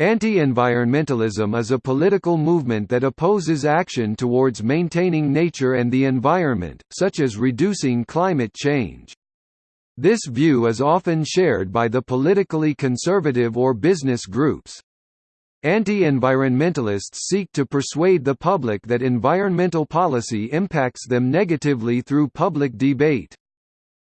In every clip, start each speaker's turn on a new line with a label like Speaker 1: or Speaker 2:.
Speaker 1: Anti-environmentalism is a political movement that opposes action towards maintaining nature and the environment, such as reducing climate change. This view is often shared by the politically conservative or business groups. Anti-environmentalists seek to persuade the public that environmental policy impacts them negatively through public debate.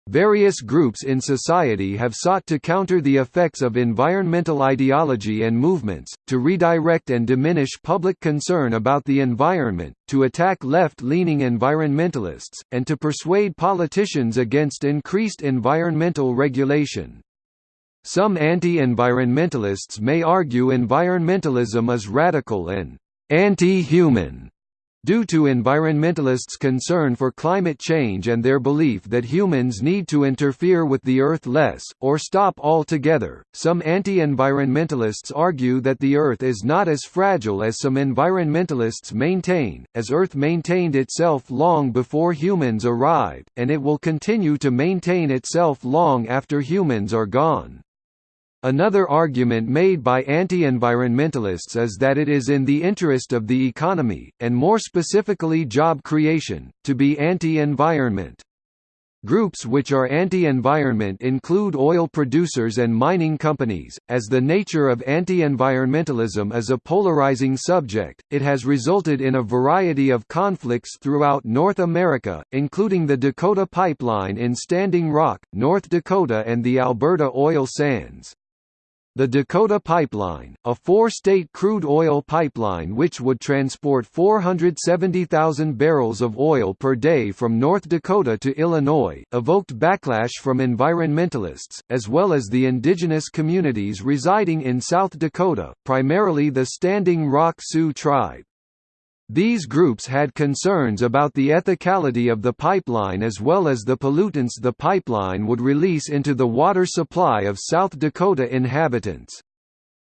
Speaker 1: Various groups in society have sought to counter the effects of environmental ideology and movements, to redirect and diminish public concern about the environment, to attack left-leaning environmentalists, and to persuade politicians against increased environmental regulation. Some anti-environmentalists may argue environmentalism is radical and anti-human Due to environmentalists' concern for climate change and their belief that humans need to interfere with the Earth less, or stop altogether, some anti-environmentalists argue that the Earth is not as fragile as some environmentalists maintain, as Earth maintained itself long before humans arrived, and it will continue to maintain itself long after humans are gone. Another argument made by anti-environmentalists is that it is in the interest of the economy, and more specifically job creation, to be anti-environment. Groups which are anti-environment include oil producers and mining companies. As the nature of anti-environmentalism is a polarizing subject, it has resulted in a variety of conflicts throughout North America, including the Dakota Pipeline in Standing Rock, North Dakota and the Alberta oil sands. The Dakota Pipeline, a four-state crude oil pipeline which would transport 470,000 barrels of oil per day from North Dakota to Illinois, evoked backlash from environmentalists, as well as the indigenous communities residing in South Dakota, primarily the Standing Rock Sioux tribe. These groups had concerns about the ethicality of the pipeline as well as the pollutants the pipeline would release into the water supply of South Dakota inhabitants.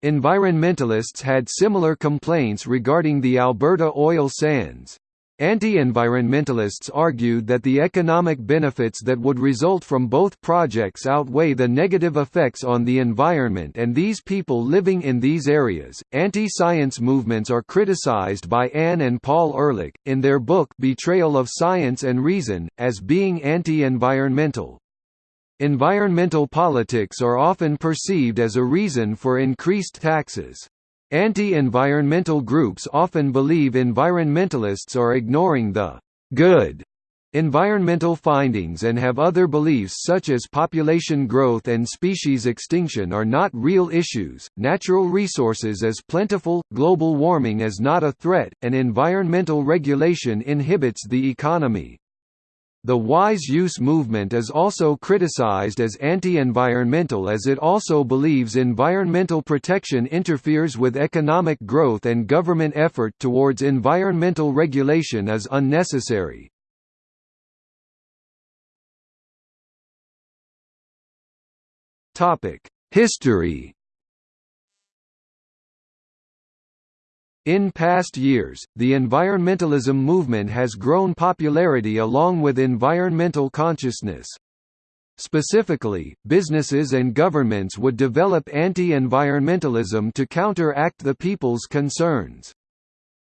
Speaker 1: Environmentalists had similar complaints regarding the Alberta oil sands. Anti-environmentalists argued that the economic benefits that would result from both projects outweigh the negative effects on the environment and these people living in these areas. Anti-science movements are criticized by Anne and Paul Ehrlich in their book Betrayal of Science and Reason as being anti-environmental. Environmental politics are often perceived as a reason for increased taxes. Anti-environmental groups often believe environmentalists are ignoring the good environmental findings and have other beliefs such as population growth and species extinction are not real issues, natural resources as plentiful, global warming is not a threat, and environmental regulation inhibits the economy. The wise use movement is also criticized as anti-environmental as it also believes environmental protection interferes with economic growth and government effort towards environmental regulation is unnecessary. History In past years, the environmentalism movement has grown popularity along with environmental consciousness. Specifically, businesses and governments would develop anti-environmentalism to counteract the people's concerns.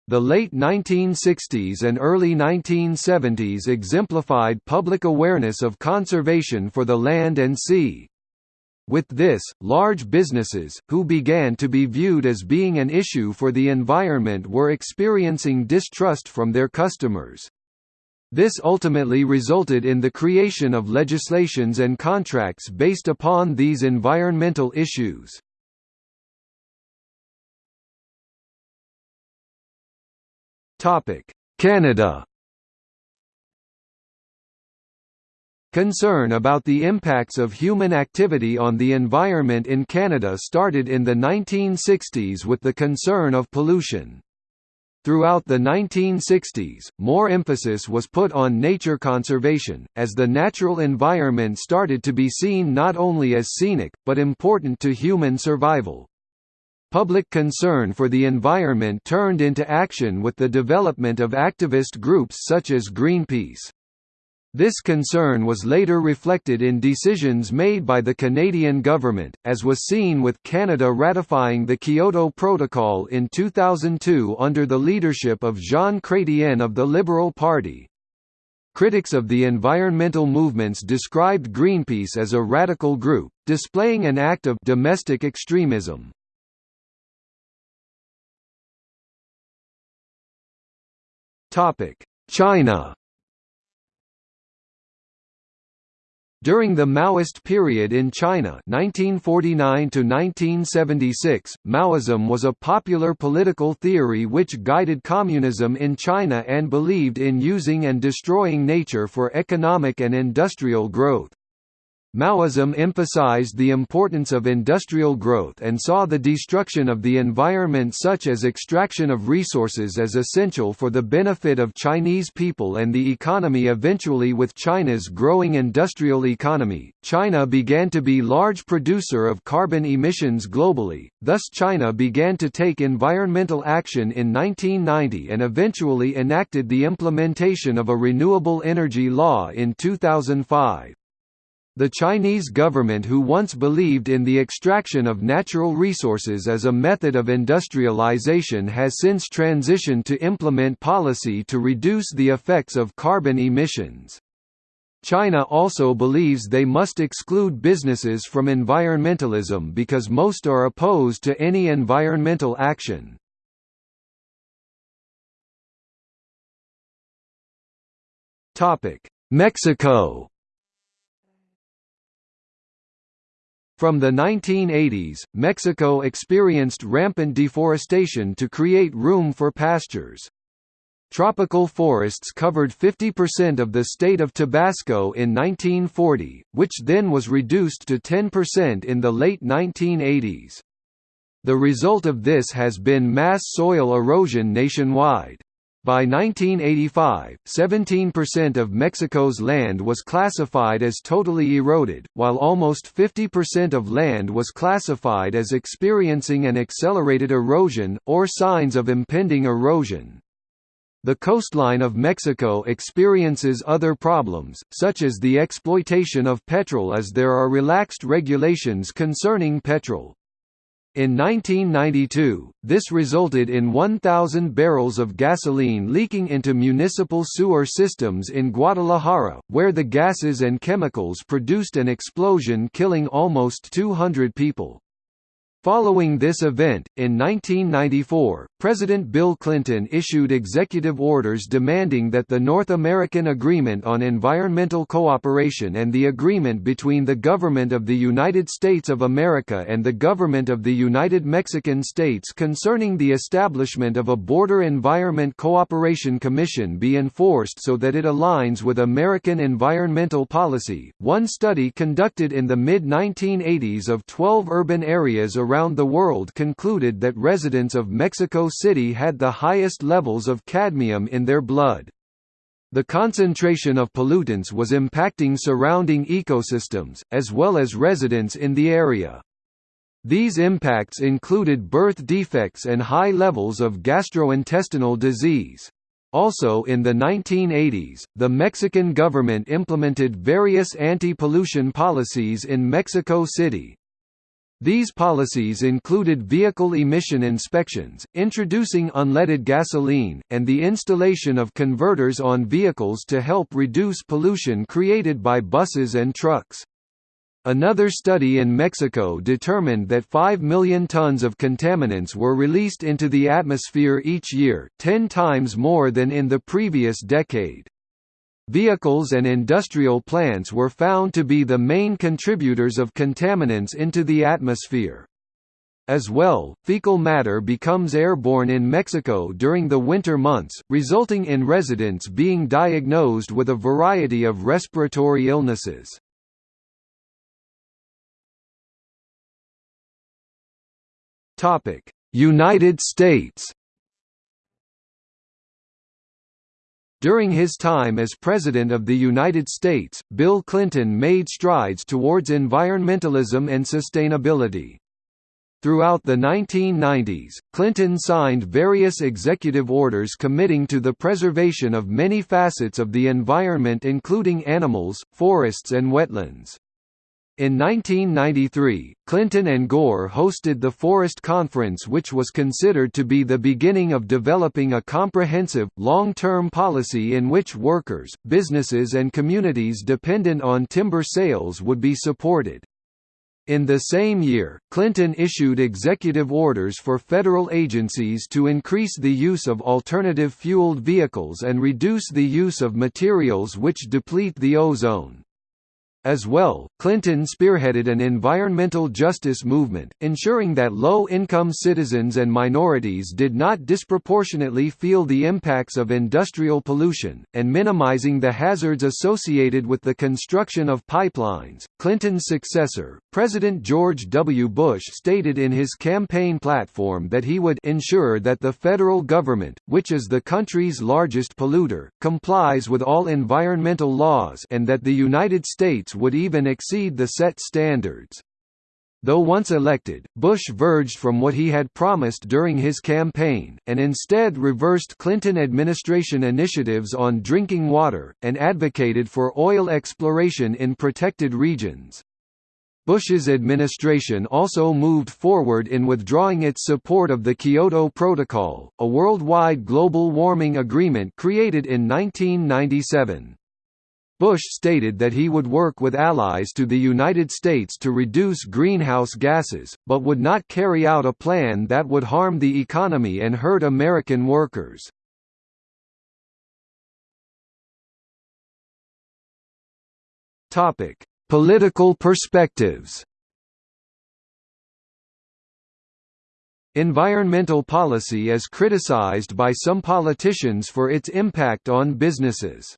Speaker 1: The late 1960s and early 1970s exemplified public awareness of conservation for the land and sea. With this, large businesses, who began to be viewed as being an issue for the environment were experiencing distrust from their customers. This ultimately resulted in the creation of legislations and contracts based upon these environmental issues. Canada Concern about the impacts of human activity on the environment in Canada started in the 1960s with the concern of pollution. Throughout the 1960s, more emphasis was put on nature conservation, as the natural environment started to be seen not only as scenic, but important to human survival. Public concern for the environment turned into action with the development of activist groups such as Greenpeace. This concern was later reflected in decisions made by the Canadian government, as was seen with Canada ratifying the Kyoto Protocol in 2002 under the leadership of Jean Chrétien of the Liberal Party. Critics of the environmental movements described Greenpeace as a radical group, displaying an act of domestic extremism. China During the Maoist period in China 1949 Maoism was a popular political theory which guided communism in China and believed in using and destroying nature for economic and industrial growth. Maoism emphasized the importance of industrial growth and saw the destruction of the environment such as extraction of resources as essential for the benefit of Chinese people and the economy eventually with China's growing industrial economy, China began to be large producer of carbon emissions globally, thus China began to take environmental action in 1990 and eventually enacted the implementation of a renewable energy law in 2005. The Chinese government who once believed in the extraction of natural resources as a method of industrialization has since transitioned to implement policy to reduce the effects of carbon emissions. China also believes they must exclude businesses from environmentalism because most are opposed to any environmental action. Mexico From the 1980s, Mexico experienced rampant deforestation to create room for pastures. Tropical forests covered 50% of the state of Tabasco in 1940, which then was reduced to 10% in the late 1980s. The result of this has been mass soil erosion nationwide. By 1985, 17% of Mexico's land was classified as totally eroded, while almost 50% of land was classified as experiencing an accelerated erosion, or signs of impending erosion. The coastline of Mexico experiences other problems, such as the exploitation of petrol as there are relaxed regulations concerning petrol. In 1992, this resulted in 1,000 barrels of gasoline leaking into municipal sewer systems in Guadalajara, where the gases and chemicals produced an explosion killing almost 200 people. Following this event, in 1994, President Bill Clinton issued executive orders demanding that the North American Agreement on Environmental Cooperation and the agreement between the Government of the United States of America and the Government of the United Mexican States concerning the establishment of a Border Environment Cooperation Commission be enforced so that it aligns with American environmental policy. One study conducted in the mid 1980s of 12 urban areas around the world concluded that residents of Mexico City had the highest levels of cadmium in their blood. The concentration of pollutants was impacting surrounding ecosystems, as well as residents in the area. These impacts included birth defects and high levels of gastrointestinal disease. Also in the 1980s, the Mexican government implemented various anti-pollution policies in Mexico City, these policies included vehicle emission inspections, introducing unleaded gasoline, and the installation of converters on vehicles to help reduce pollution created by buses and trucks. Another study in Mexico determined that 5 million tons of contaminants were released into the atmosphere each year, 10 times more than in the previous decade. Vehicles and industrial plants were found to be the main contributors of contaminants into the atmosphere. As well, fecal matter becomes airborne in Mexico during the winter months, resulting in residents being diagnosed with a variety of respiratory illnesses. United States During his time as President of the United States, Bill Clinton made strides towards environmentalism and sustainability. Throughout the 1990s, Clinton signed various executive orders committing to the preservation of many facets of the environment including animals, forests and wetlands. In 1993, Clinton and Gore hosted the Forest Conference which was considered to be the beginning of developing a comprehensive, long-term policy in which workers, businesses and communities dependent on timber sales would be supported. In the same year, Clinton issued executive orders for federal agencies to increase the use of alternative fueled vehicles and reduce the use of materials which deplete the ozone. As well, Clinton spearheaded an environmental justice movement, ensuring that low-income citizens and minorities did not disproportionately feel the impacts of industrial pollution, and minimizing the hazards associated with the construction of pipelines. Clinton's successor, President George W. Bush stated in his campaign platform that he would ensure that the federal government, which is the country's largest polluter, complies with all environmental laws and that the United States would even exceed the set standards. Though once elected, Bush verged from what he had promised during his campaign, and instead reversed Clinton administration initiatives on drinking water, and advocated for oil exploration in protected regions. Bush's administration also moved forward in withdrawing its support of the Kyoto Protocol, a worldwide global warming agreement created in 1997. Bush stated that he would work with allies to the United States to reduce greenhouse gases, but would not carry out a plan that would harm the economy and hurt American workers. Political perspectives Environmental policy is criticized by some politicians for its impact on businesses.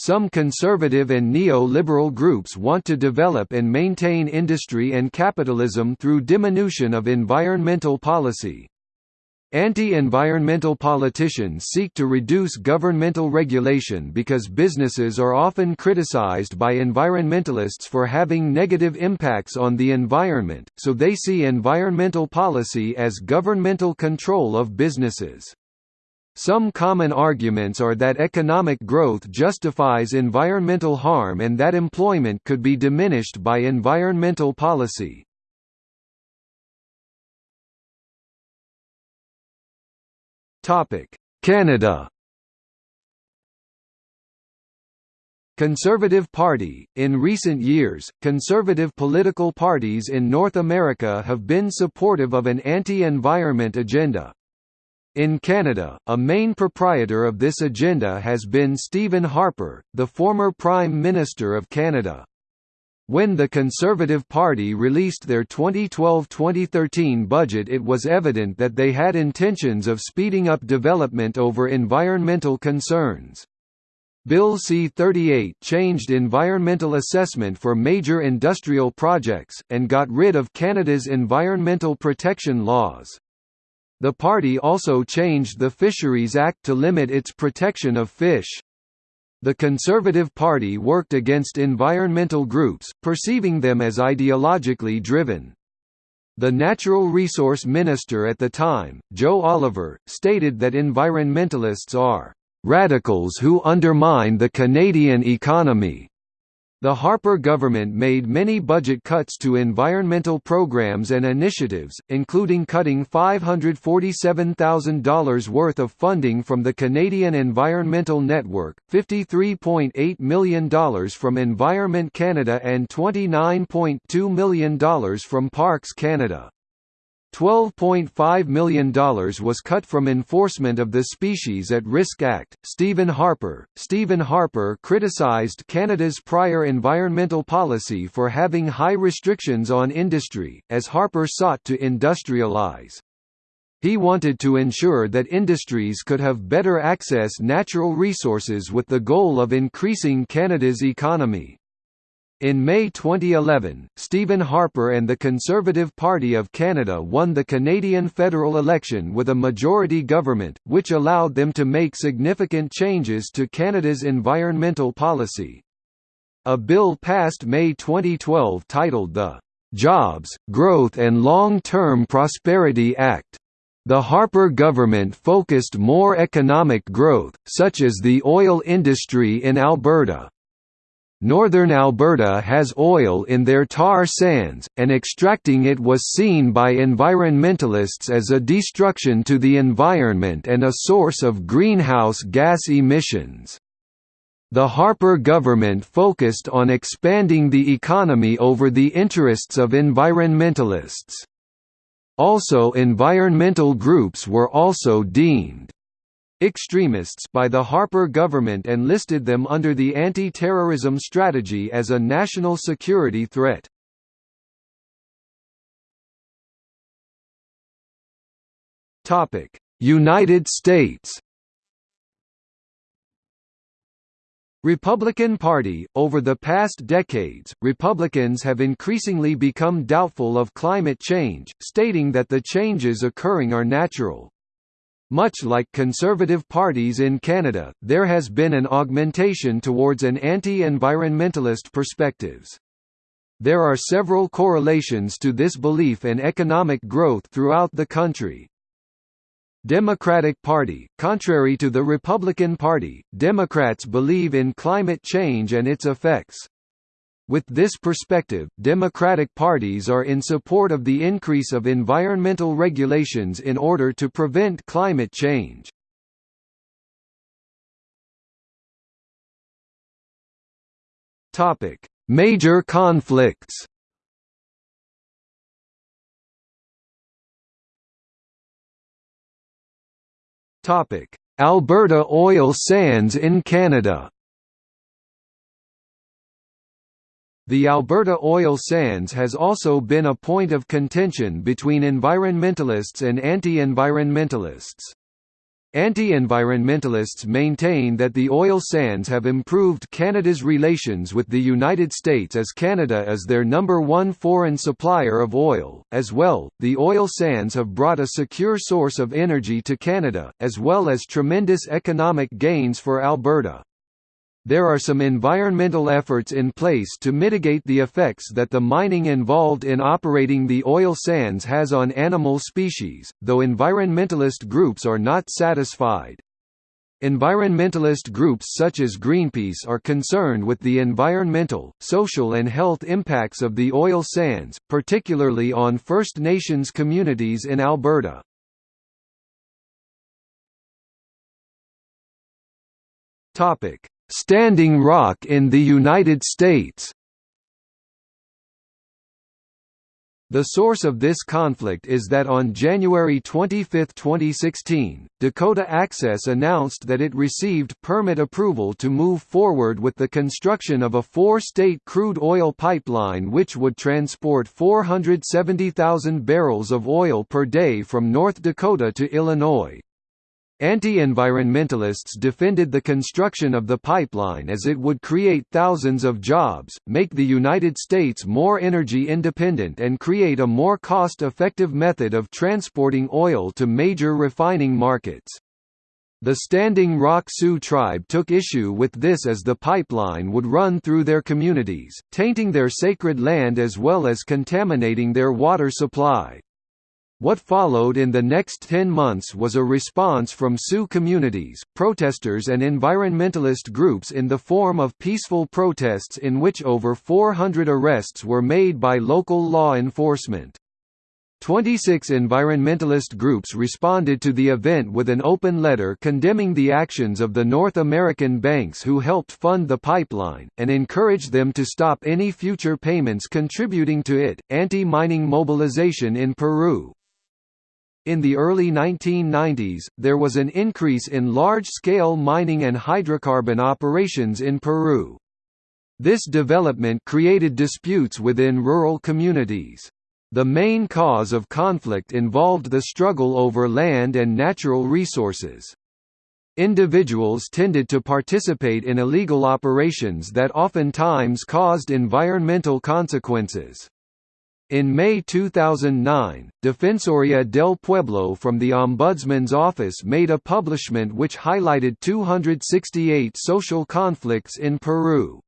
Speaker 1: Some conservative and neo-liberal groups want to develop and maintain industry and capitalism through diminution of environmental policy. Anti-environmental politicians seek to reduce governmental regulation because businesses are often criticized by environmentalists for having negative impacts on the environment, so they see environmental policy as governmental control of businesses. Some common arguments are that economic growth justifies environmental harm and that employment could be diminished by environmental policy. Canada. Conservative Party. In recent years, conservative political parties in North America have been supportive of an anti-environment agenda, in Canada, a main proprietor of this agenda has been Stephen Harper, the former Prime Minister of Canada. When the Conservative Party released their 2012–2013 budget it was evident that they had intentions of speeding up development over environmental concerns. Bill C-38 changed environmental assessment for major industrial projects, and got rid of Canada's environmental protection laws. The party also changed the Fisheries Act to limit its protection of fish. The Conservative Party worked against environmental groups, perceiving them as ideologically driven. The Natural Resource Minister at the time, Joe Oliver, stated that environmentalists are "...radicals who undermine the Canadian economy." The Harper government made many budget cuts to environmental programs and initiatives, including cutting $547,000 worth of funding from the Canadian Environmental Network, $53.8 million from Environment Canada and $29.2 million from Parks Canada. $12.5 million was cut from enforcement of the Species at Risk Act. Stephen Harper Stephen Harper criticized Canada's prior environmental policy for having high restrictions on industry, as Harper sought to industrialize. He wanted to ensure that industries could have better access natural resources with the goal of increasing Canada's economy. In May 2011, Stephen Harper and the Conservative Party of Canada won the Canadian federal election with a majority government, which allowed them to make significant changes to Canada's environmental policy. A bill passed May 2012 titled the Jobs, Growth and Long-Term Prosperity Act. The Harper government focused more economic growth, such as the oil industry in Alberta. Northern Alberta has oil in their tar sands, and extracting it was seen by environmentalists as a destruction to the environment and a source of greenhouse gas emissions. The Harper government focused on expanding the economy over the interests of environmentalists. Also environmental groups were also deemed extremists by the Harper government and listed them under the anti-terrorism strategy as a national security threat. Topic: United States Republican Party Over the past decades, Republicans have increasingly become doubtful of climate change, stating that the changes occurring are natural. Much like conservative parties in Canada, there has been an augmentation towards an anti-environmentalist perspectives. There are several correlations to this belief and economic growth throughout the country. Democratic Party Contrary to the Republican Party, Democrats believe in climate change and its effects. With this perspective, democratic parties are in support of the increase of environmental regulations in order to prevent climate change. Topic: Major conflicts. Topic: Alberta oil sands in Canada. The Alberta oil sands has also been a point of contention between environmentalists and anti-environmentalists. Anti-environmentalists maintain that the oil sands have improved Canada's relations with the United States as Canada is their number one foreign supplier of oil. As well, the oil sands have brought a secure source of energy to Canada, as well as tremendous economic gains for Alberta. There are some environmental efforts in place to mitigate the effects that the mining involved in operating the oil sands has on animal species, though environmentalist groups are not satisfied. Environmentalist groups such as Greenpeace are concerned with the environmental, social and health impacts of the oil sands, particularly on First Nations communities in Alberta. Topic: Standing Rock in the United States The source of this conflict is that on January 25, 2016, Dakota Access announced that it received permit approval to move forward with the construction of a four-state crude oil pipeline which would transport 470,000 barrels of oil per day from North Dakota to Illinois. Anti-environmentalists defended the construction of the pipeline as it would create thousands of jobs, make the United States more energy independent and create a more cost-effective method of transporting oil to major refining markets. The Standing Rock Sioux tribe took issue with this as the pipeline would run through their communities, tainting their sacred land as well as contaminating their water supply. What followed in the next 10 months was a response from Sioux communities, protesters and environmentalist groups in the form of peaceful protests in which over 400 arrests were made by local law enforcement. 26 environmentalist groups responded to the event with an open letter condemning the actions of the North American banks who helped fund the pipeline, and encouraged them to stop any future payments contributing to it. Anti mining mobilization in Peru in the early 1990s, there was an increase in large-scale mining and hydrocarbon operations in Peru. This development created disputes within rural communities. The main cause of conflict involved the struggle over land and natural resources. Individuals tended to participate in illegal operations that oftentimes caused environmental consequences. In May 2009, Defensoría del Pueblo from the Ombudsman's Office made a publishment which highlighted 268 social conflicts in Peru.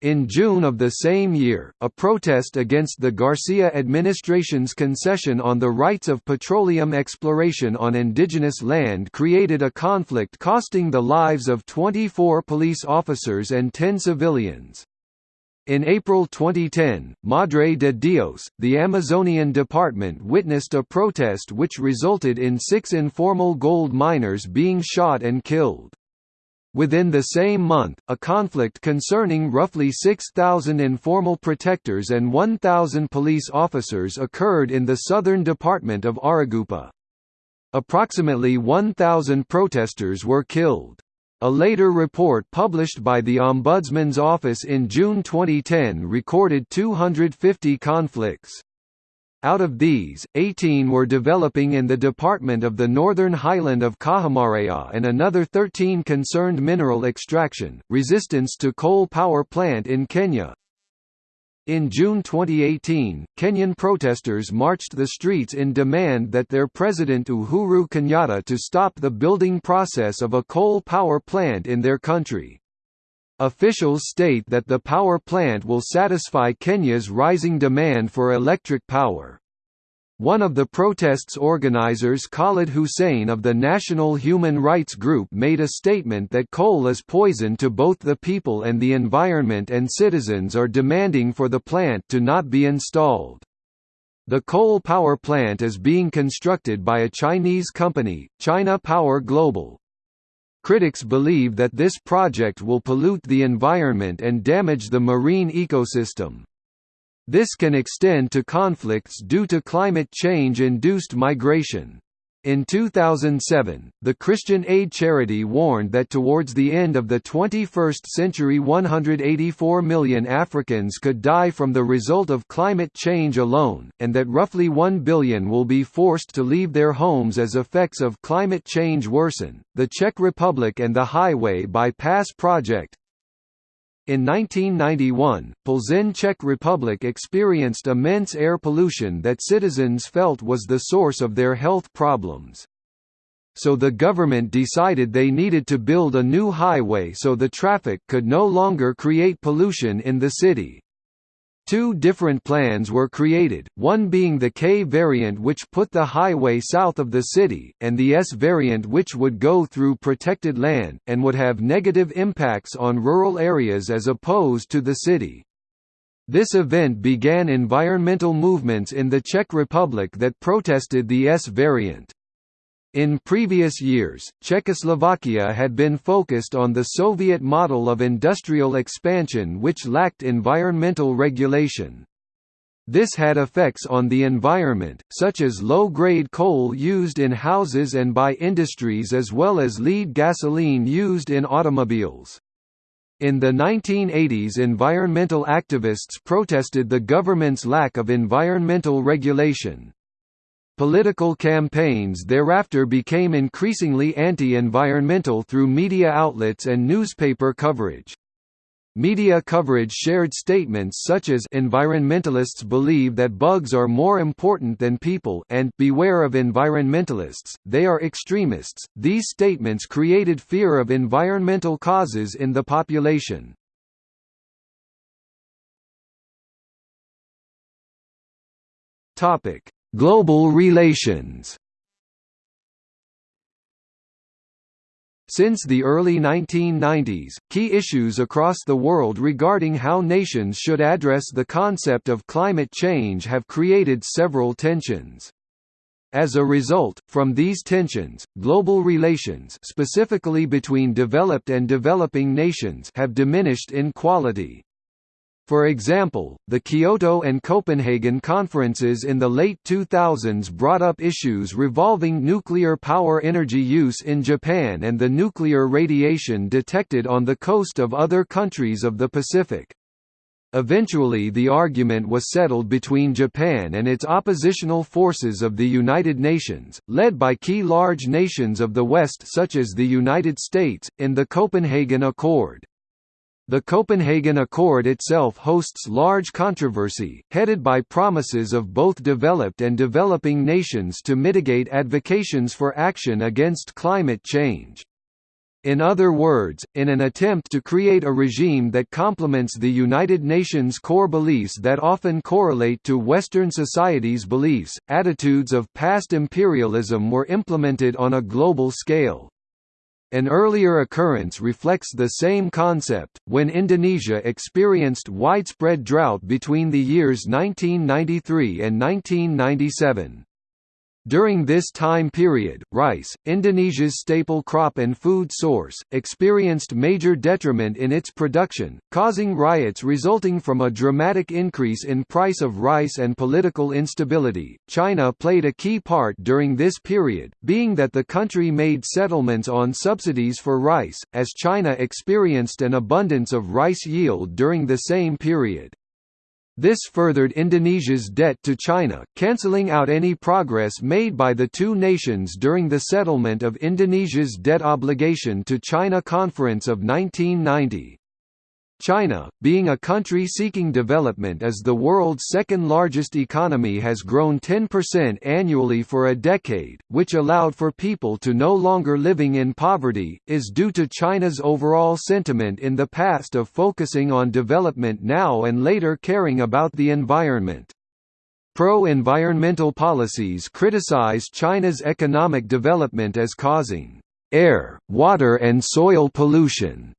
Speaker 1: In June of the same year, a protest against the Garcia administration's concession on the rights of petroleum exploration on indigenous land created a conflict costing the lives of 24 police officers and 10 civilians. In April 2010, Madre de Dios, the Amazonian department witnessed a protest which resulted in six informal gold miners being shot and killed. Within the same month, a conflict concerning roughly 6,000 informal protectors and 1,000 police officers occurred in the southern department of Arequipa. Approximately 1,000 protesters were killed. A later report published by the Ombudsman's Office in June 2010 recorded 250 conflicts. Out of these, 18 were developing in the department of the northern highland of Cajamarca and another 13 concerned mineral extraction, resistance to coal power plant in Kenya. In June 2018, Kenyan protesters marched the streets in demand that their president Uhuru Kenyatta to stop the building process of a coal power plant in their country. Officials state that the power plant will satisfy Kenya's rising demand for electric power. One of the protest's organizers Khalid Hussein of the National Human Rights Group made a statement that coal is poison to both the people and the environment and citizens are demanding for the plant to not be installed. The coal power plant is being constructed by a Chinese company, China Power Global. Critics believe that this project will pollute the environment and damage the marine ecosystem. This can extend to conflicts due to climate change-induced migration. In 2007, the Christian aid charity warned that towards the end of the 21st century 184 million Africans could die from the result of climate change alone, and that roughly 1 billion will be forced to leave their homes as effects of climate change worsen. The Czech Republic and the Highway Bypass Project, in 1991, Plzeň Czech Republic experienced immense air pollution that citizens felt was the source of their health problems. So the government decided they needed to build a new highway so the traffic could no longer create pollution in the city. Two different plans were created, one being the K variant which put the highway south of the city, and the S variant which would go through protected land, and would have negative impacts on rural areas as opposed to the city. This event began environmental movements in the Czech Republic that protested the S variant. In previous years, Czechoslovakia had been focused on the Soviet model of industrial expansion which lacked environmental regulation. This had effects on the environment, such as low-grade coal used in houses and by industries as well as lead gasoline used in automobiles. In the 1980s environmental activists protested the government's lack of environmental regulation. Political campaigns thereafter became increasingly anti-environmental through media outlets and newspaper coverage. Media coverage shared statements such as environmentalists believe that bugs are more important than people and beware of environmentalists, they are extremists. These statements created fear of environmental causes in the population. Topic: Global relations Since the early 1990s, key issues across the world regarding how nations should address the concept of climate change have created several tensions. As a result, from these tensions, global relations specifically between developed and developing nations have diminished in quality. For example, the Kyoto and Copenhagen conferences in the late 2000s brought up issues revolving nuclear power energy use in Japan and the nuclear radiation detected on the coast of other countries of the Pacific. Eventually the argument was settled between Japan and its oppositional forces of the United Nations, led by key large nations of the West such as the United States, in the Copenhagen Accord. The Copenhagen Accord itself hosts large controversy, headed by promises of both developed and developing nations to mitigate advocations for action against climate change. In other words, in an attempt to create a regime that complements the United Nations core beliefs that often correlate to Western society's beliefs, attitudes of past imperialism were implemented on a global scale. An earlier occurrence reflects the same concept, when Indonesia experienced widespread drought between the years 1993 and 1997. During this time period, rice, Indonesia's staple crop and food source, experienced major detriment in its production, causing riots resulting from a dramatic increase in price of rice and political instability. China played a key part during this period, being that the country made settlements on subsidies for rice, as China experienced an abundance of rice yield during the same period. This furthered Indonesia's debt to China, cancelling out any progress made by the two nations during the settlement of Indonesia's debt obligation to China Conference of 1990. China, being a country seeking development as the world's second largest economy has grown 10% annually for a decade, which allowed for people to no longer living in poverty, is due to China's overall sentiment in the past of focusing on development now and later caring about the environment. Pro-environmental policies criticize China's economic development as causing air, water and soil pollution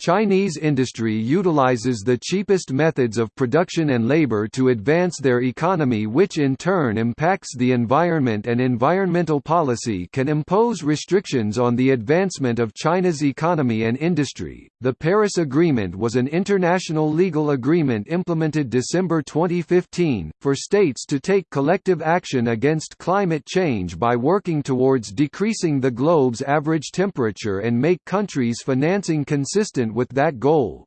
Speaker 1: Chinese industry utilizes the cheapest methods of production and labor to advance their economy which in turn impacts the environment and environmental policy can impose restrictions on the advancement of China's economy and industry. The Paris Agreement was an international legal agreement implemented December 2015 for states to take collective action against climate change by working towards decreasing the globe's average temperature and make countries financing consistent with that goal.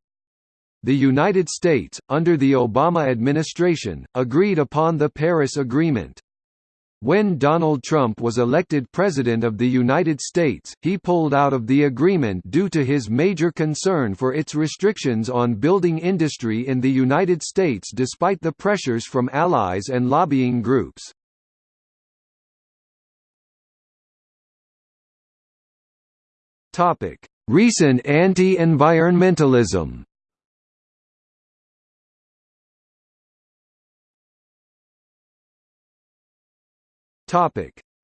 Speaker 1: The United States, under the Obama administration, agreed upon the Paris Agreement. When Donald Trump was elected President of the United States, he pulled out of the agreement due to his major concern for its restrictions on building industry in the United States despite the pressures from allies and lobbying groups. Topic: Recent anti-environmentalism.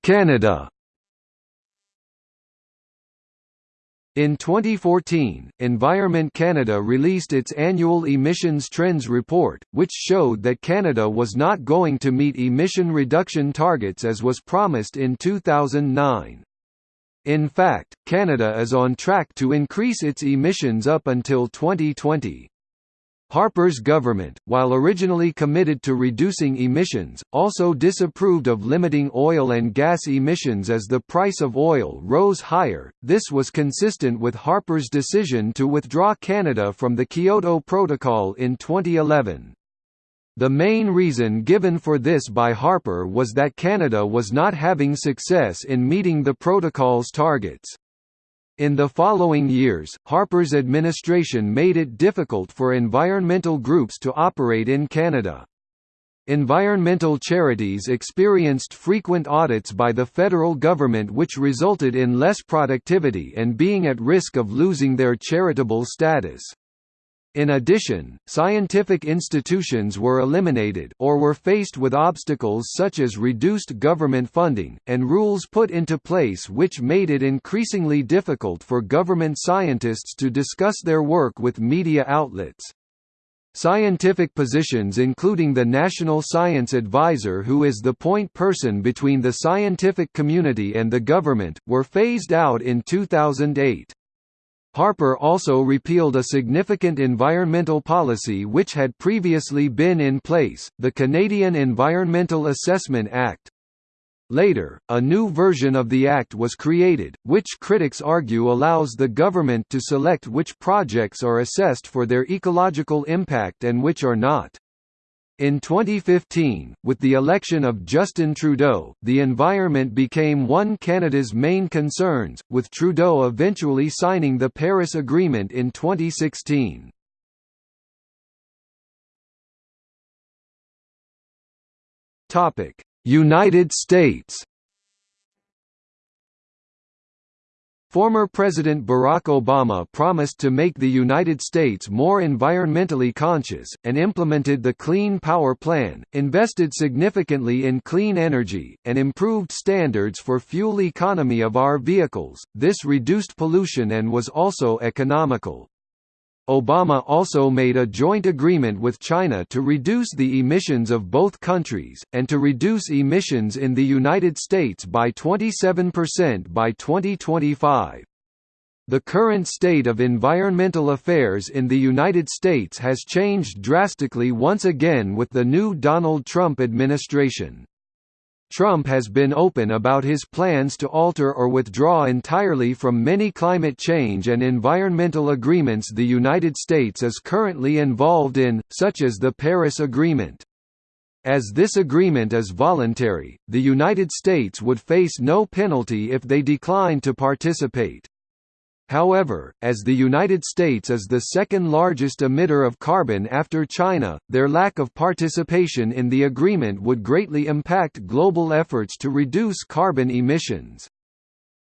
Speaker 1: Canada. In 2014, Environment Canada released its annual emissions trends report, which showed that Canada was not going to meet emission reduction targets as was promised in 2009. In fact, Canada is on track to increase its emissions up until 2020. Harper's government, while originally committed to reducing emissions, also disapproved of limiting oil and gas emissions as the price of oil rose higher. This was consistent with Harper's decision to withdraw Canada from the Kyoto Protocol in 2011. The main reason given for this by Harper was that Canada was not having success in meeting the protocol's targets. In the following years, Harper's administration made it difficult for environmental groups to operate in Canada. Environmental charities experienced frequent audits by the federal government which resulted in less productivity and being at risk of losing their charitable status. In addition, scientific institutions were eliminated or were faced with obstacles such as reduced government funding, and rules put into place which made it increasingly difficult for government scientists to discuss their work with media outlets. Scientific positions including the National Science Advisor who is the point person between the scientific community and the government, were phased out in 2008. Harper also repealed a significant environmental policy which had previously been in place, the Canadian Environmental Assessment Act. Later, a new version of the Act was created, which critics argue allows the government to select which projects are assessed for their ecological impact and which are not. In 2015, with the election of Justin Trudeau, the environment became one Canada's main concerns, with Trudeau eventually signing the Paris Agreement in 2016. United States Former President Barack Obama promised to make the United States more environmentally conscious, and implemented the Clean Power Plan, invested significantly in clean energy, and improved standards for fuel economy of our vehicles. This reduced pollution and was also economical. Obama also made a joint agreement with China to reduce the emissions of both countries, and to reduce emissions in the United States by 27% by 2025. The current state of environmental affairs in the United States has changed drastically once again with the new Donald Trump administration. Trump has been open about his plans to alter or withdraw entirely from many climate change and environmental agreements the United States is currently involved in, such as the Paris Agreement. As this agreement is voluntary, the United States would face no penalty if they decline to participate. However, as the United States is the second largest emitter of carbon after China, their lack of participation in the agreement would greatly impact global efforts to reduce carbon emissions.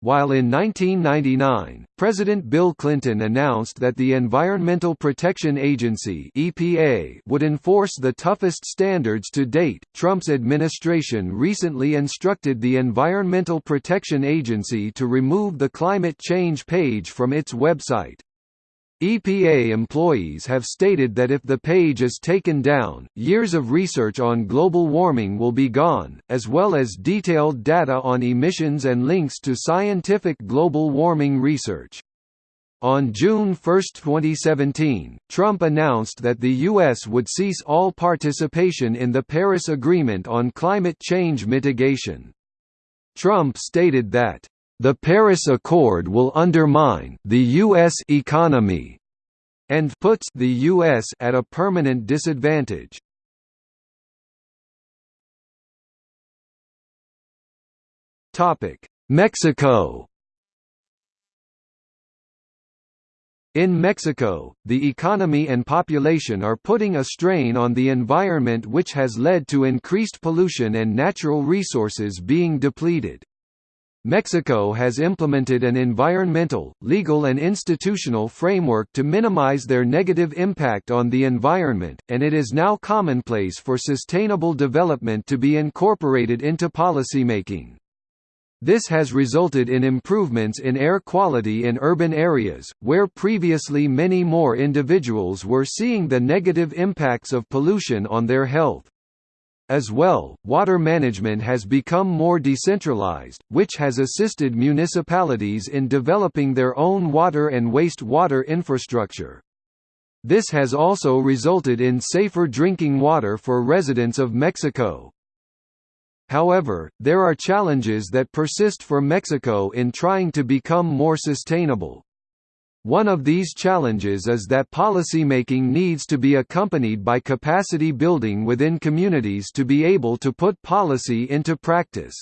Speaker 1: While in 1999, President Bill Clinton announced that the Environmental Protection Agency (EPA) would enforce the toughest standards to date, Trump's administration recently instructed the Environmental Protection Agency to remove the climate change page from its website. EPA employees have stated that if the page is taken down, years of research on global warming will be gone, as well as detailed data on emissions and links to scientific global warming research. On June 1, 2017, Trump announced that the U.S. would cease all participation in the Paris Agreement on climate change mitigation. Trump stated that the Paris Accord will undermine the U.S. economy and puts the U.S. at a permanent disadvantage. Mexico In Mexico, the economy and population are putting a strain on the environment which has led to increased pollution and natural resources being depleted. Mexico has implemented an environmental, legal and institutional framework to minimize their negative impact on the environment, and it is now commonplace for sustainable development to be incorporated into policymaking. This has resulted in improvements in air quality in urban areas, where previously many more individuals were seeing the negative impacts of pollution on their health. As well, water management has become more decentralized, which has assisted municipalities in developing their own water and waste-water infrastructure. This has also resulted in safer drinking water for residents of Mexico. However, there are challenges that persist for Mexico in trying to become more sustainable. One of these challenges is that policymaking needs to be accompanied by capacity building within communities to be able to put policy into practice.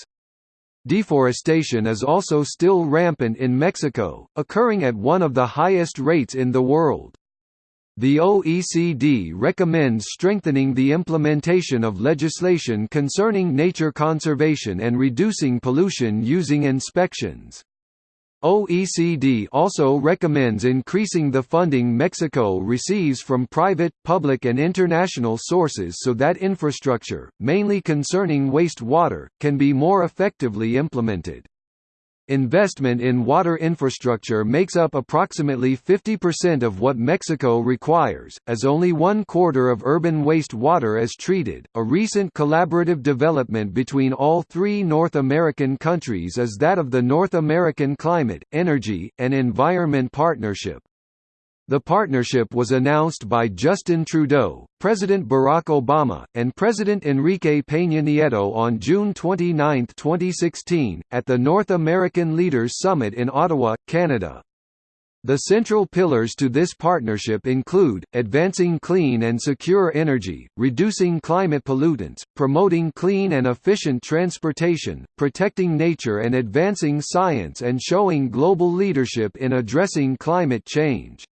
Speaker 1: Deforestation is also still rampant in Mexico, occurring at one of the highest rates in the world. The OECD recommends strengthening the implementation of legislation concerning nature conservation and reducing pollution using inspections. OECD also recommends increasing the funding Mexico receives from private, public and international sources so that infrastructure, mainly concerning wastewater, can be more effectively implemented. Investment in water infrastructure makes up approximately 50% of what Mexico requires, as only one quarter of urban waste water is treated. A recent collaborative development between all three North American countries is that of the North American Climate, Energy, and Environment Partnership. The partnership was announced by Justin Trudeau, President Barack Obama, and President Enrique Peña Nieto on June 29, 2016, at the North American Leaders Summit in Ottawa, Canada. The central pillars to this partnership include, advancing clean and secure energy, reducing climate pollutants, promoting clean and efficient transportation, protecting nature and advancing science and showing global leadership in addressing climate change.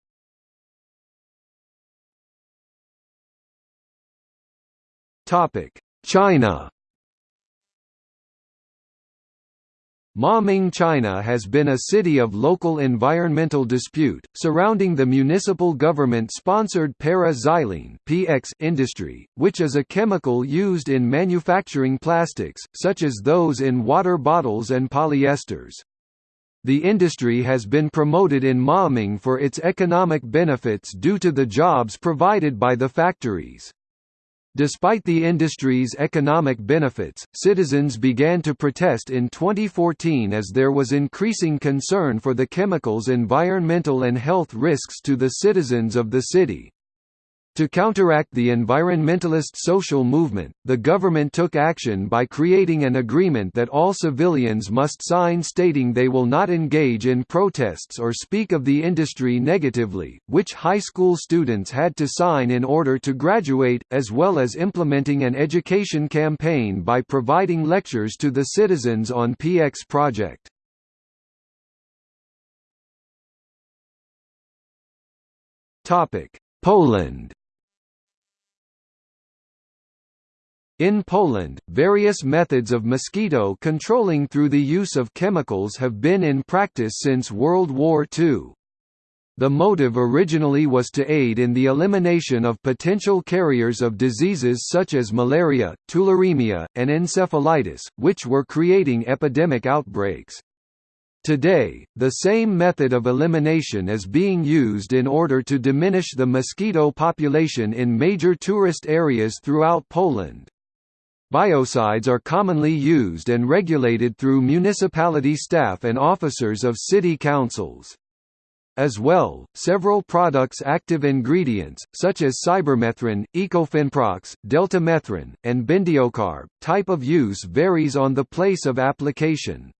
Speaker 1: Topic: China. Maoming China has been a city of local environmental dispute, surrounding the municipal government-sponsored para-xylene industry, which is a chemical used in manufacturing plastics, such as those in water bottles and polyesters. The industry has been promoted in Maoming for its economic benefits due to the jobs provided by the factories. Despite the industry's economic benefits, citizens began to protest in 2014 as there was increasing concern for the chemical's environmental and health risks to the citizens of the city. To counteract the environmentalist social movement, the government took action by creating an agreement that all civilians must sign stating they will not engage in protests or speak of the industry negatively, which high school students had to sign in order to graduate, as well as implementing an education campaign by providing lectures to the citizens on PX project. Poland In Poland, various methods of mosquito controlling through the use of chemicals have been in practice since World War II. The motive originally was to aid in the elimination of potential carriers of diseases such as malaria, tularemia, and encephalitis, which were creating epidemic outbreaks. Today, the same method of elimination is being used in order to diminish the mosquito population in major tourist areas throughout Poland. Biocides are commonly used and regulated through municipality staff and officers of city councils. As well, several products' active ingredients, such as cypermethrin, etofenprox, deltamethrin, and bendiocarb, type of use varies on the place of application.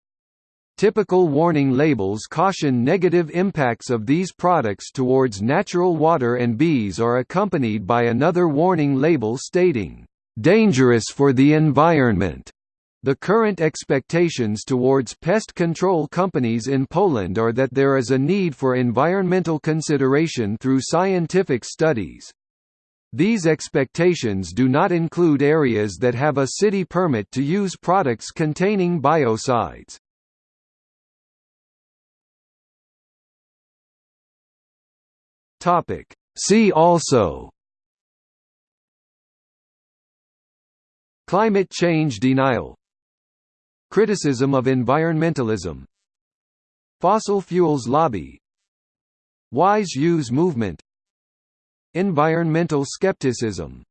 Speaker 1: Typical warning labels caution negative impacts of these products towards natural water and bees are accompanied by another warning label stating, dangerous for the environment. The current expectations towards pest control companies in Poland are that there is a need for environmental consideration through scientific studies. These expectations do not include areas that have a city permit to use products containing biocides. See also Climate change denial Criticism of environmentalism Fossil fuels lobby Wise use movement Environmental skepticism